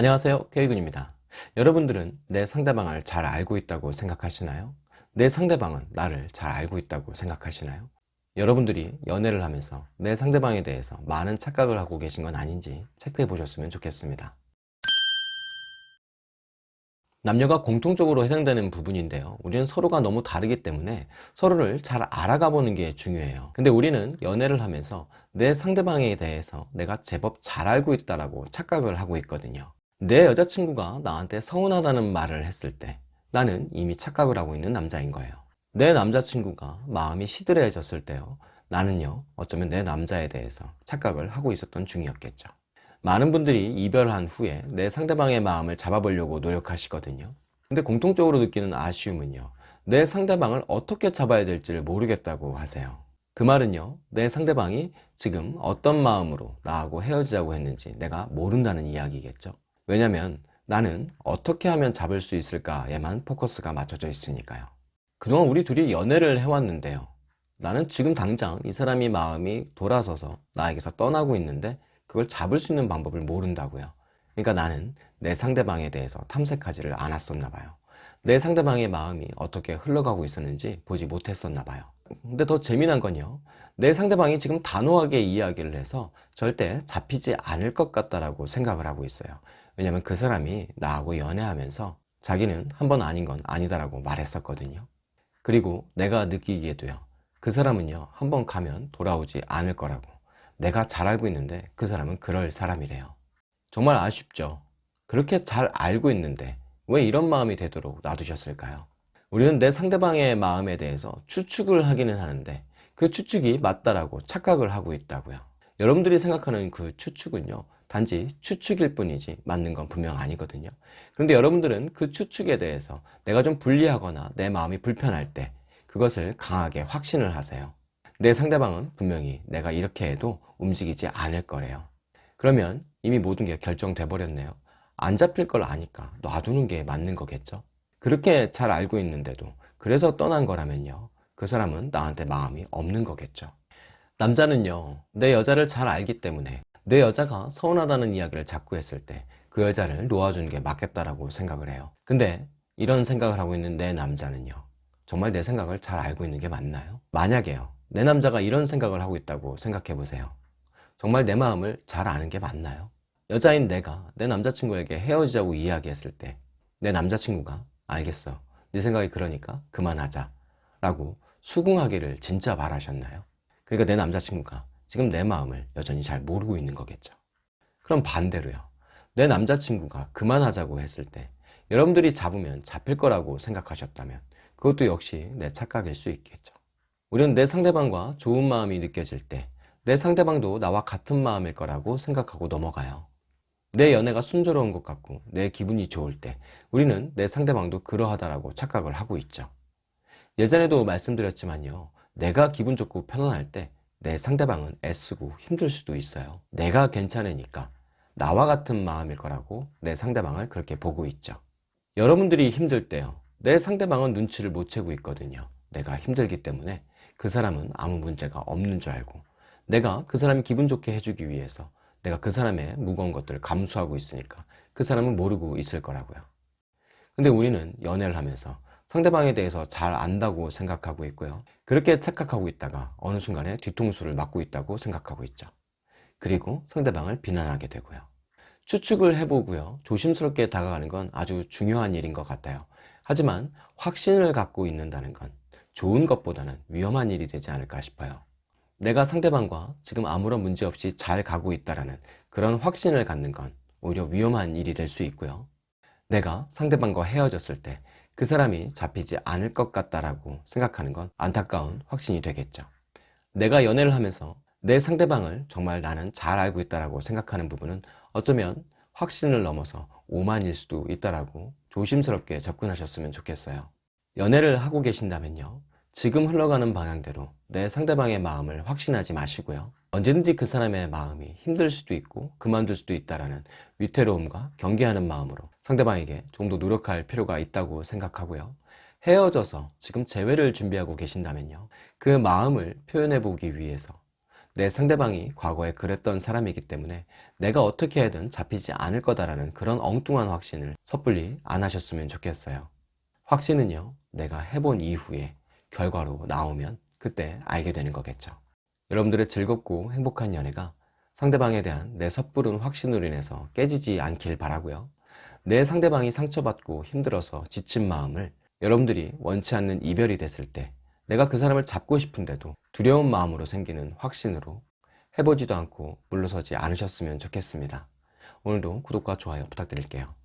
안녕하세요. K군입니다. 여러분들은 내 상대방을 잘 알고 있다고 생각하시나요? 내 상대방은 나를 잘 알고 있다고 생각하시나요? 여러분들이 연애를 하면서 내 상대방에 대해서 많은 착각을 하고 계신 건 아닌지 체크해 보셨으면 좋겠습니다. 남녀가 공통적으로 해당되는 부분인데요. 우리는 서로가 너무 다르기 때문에 서로를 잘 알아가 보는 게 중요해요. 근데 우리는 연애를 하면서 내 상대방에 대해서 내가 제법 잘 알고 있다고 착각을 하고 있거든요 내 여자친구가 나한테 서운하다는 말을 했을 때 나는 이미 착각을 하고 있는 남자인 거예요. 내 남자친구가 마음이 시들해졌을 때요. 나는요 어쩌면 내 남자에 대해서 착각을 하고 있었던 중이었겠죠. 많은 분들이 이별한 후에 내 상대방의 마음을 잡아보려고 노력하시거든요. 근데 공통적으로 느끼는 아쉬움은요 내 상대방을 어떻게 잡아야 될지를 모르겠다고 하세요. 그 말은요 내 상대방이 지금 어떤 마음으로 나하고 헤어지자고 했는지 내가 모른다는 이야기겠죠 왜냐면 나는 어떻게 하면 잡을 수 있을까에만 포커스가 맞춰져 있으니까요. 그동안 우리 둘이 연애를 해왔는데요. 나는 지금 당장 이 사람이 마음이 돌아서서 나에게서 떠나고 있는데 그걸 잡을 수 있는 방법을 모른다고요. 그러니까 나는 내 상대방에 대해서 탐색하지를 않았었나 봐요. 내 상대방의 마음이 어떻게 흘러가고 있었는지 보지 못했었나 봐요. 근데 더 재미난 건요. 내 상대방이 지금 단호하게 이야기를 해서 절대 잡히지 않을 것 같다라고 생각을 하고 있어요 왜냐면 그 사람이 나하고 연애하면서 자기는 한 번 아닌 건 아니다라고 말했었거든요. 그리고 내가 느끼기에도요 그 사람은요 한 번 가면 돌아오지 않을 거라고. 내가 잘 알고 있는데 그 사람은 그럴 사람이래요. 정말 아쉽죠. 그렇게 잘 알고 있는데 왜 이런 마음이 되도록 놔두셨을까요? 우리는 내 상대방의 마음에 대해서 추측을 하기는 하는데 그 추측이 맞다라고 착각을 하고 있다고요. 여러분들이 생각하는 그 추측은요 단지 추측일 뿐이지 맞는 건 분명 아니거든요. 그런데 여러분들은 그 추측에 대해서 내가 좀 불리하거나 내 마음이 불편할 때 그것을 강하게 확신을 하세요. 내 상대방은 분명히 내가 이렇게 해도 움직이지 않을 거래요. 그러면 이미 모든 게 결정돼 버렸네요. 안 잡힐 걸 아니까 놔두는 게 맞는 거겠죠? 그렇게 잘 알고 있는데도 그래서 떠난 거라면요. 그 사람은 나한테 마음이 없는 거겠죠. 남자는요 내 여자를 잘 알기 때문에 내 여자가 서운하다는 이야기를 자꾸 했을 때 그 여자를 놓아주는 게 맞겠다라고 생각을 해요 근데 이런 생각을 하고 있는 내 남자는요 정말 내 생각을 잘 알고 있는 게 맞나요? 만약에요 내 남자가 이런 생각을 하고 있다고 생각해 보세요 정말 내 마음을 잘 아는 게 맞나요? 여자인 내가 내 남자친구에게 헤어지자고 이야기했을 때 내 남자친구가 알겠어 네 생각이 그러니까 그만하자 라고 수긍하기를 진짜 바라셨나요? 그러니까 내 남자친구가 지금 내 마음을 여전히 잘 모르고 있는 거겠죠. 그럼 반대로요. 내 남자친구가 그만하자고 했을 때 여러분들이 잡으면 잡힐 거라고 생각하셨다면 그것도 역시 내 착각일 수 있겠죠. 우리는 내 상대방과 좋은 마음이 느껴질 때 내 상대방도 나와 같은 마음일 거라고 생각하고 넘어가요. 내 연애가 순조로운 것 같고 내 기분이 좋을 때 우리는 내 상대방도 그러하다라고 착각을 하고 있죠. 예전에도 말씀드렸지만요. 내가 기분 좋고 편안할 때 내 상대방은 애쓰고 힘들 수도 있어요. 내가 괜찮으니까 나와 같은 마음일 거라고 내 상대방을 그렇게 보고 있죠. 여러분들이 힘들 때요. 내 상대방은 눈치를 못 채고 있거든요. 내가 힘들기 때문에 그 사람은 아무 문제가 없는 줄 알고 내가 그 사람이 기분 좋게 해주기 위해서 내가 그 사람의 무거운 것들을 감수하고 있으니까 그 사람은 모르고 있을 거라고요. 근데 우리는 연애를 하면서 상대방에 대해서 잘 안다고 생각하고 있고요 그렇게 착각하고 있다가 어느 순간에 뒤통수를 맞고 있다고 생각하고 있죠. 그리고 상대방을 비난하게 되고요. 추측을 해보고요. 조심스럽게 다가가는 건 아주 중요한 일인 것 같아요. 하지만 확신을 갖고 있는다는 건 좋은 것보다는 위험한 일이 되지 않을까 싶어요. 내가 상대방과 지금 아무런 문제 없이 잘 가고 있다는 그런 확신을 갖는 건 오히려 위험한 일이 될 수 있고요. 내가 상대방과 헤어졌을 때 그 사람이 잡히지 않을 것 같다라고 생각하는 건 안타까운 확신이 되겠죠. 내가 연애를 하면서 내 상대방을 정말 나는 잘 알고 있다고 생각하는 부분은 어쩌면 확신을 넘어서 오만일 수도 있다라고 조심스럽게 접근하셨으면 좋겠어요. 연애를 하고 계신다면요. 지금 흘러가는 방향대로 내 상대방의 마음을 확신하지 마시고요. 언제든지 그 사람의 마음이 힘들 수도 있고 그만둘 수도 있다는 위태로움과 경계하는 마음으로 상대방에게 좀 더 노력할 필요가 있다고 생각하고요 헤어져서 지금 재회를 준비하고 계신다면요 그 마음을 표현해 보기 위해서 내 상대방이 과거에 그랬던 사람이기 때문에 내가 어떻게 해든 잡히지 않을 거다라는 그런 엉뚱한 확신을 섣불리 안 하셨으면 좋겠어요. 확신은요, 내가 해본 이후에 결과로 나오면 그때 알게 되는 거겠죠. 여러분들의 즐겁고 행복한 연애가 상대방에 대한 내 섣부른 확신으로 인해서 깨지지 않길 바라고요. 내 상대방이 상처받고 힘들어서 지친 마음을 여러분들이 원치 않는 이별이 됐을 때 내가 그 사람을 잡고 싶은데도 두려운 마음으로 생기는 확신으로 해보지도 않고 물러서지 않으셨으면 좋겠습니다. 오늘도 구독과 좋아요 부탁드릴게요.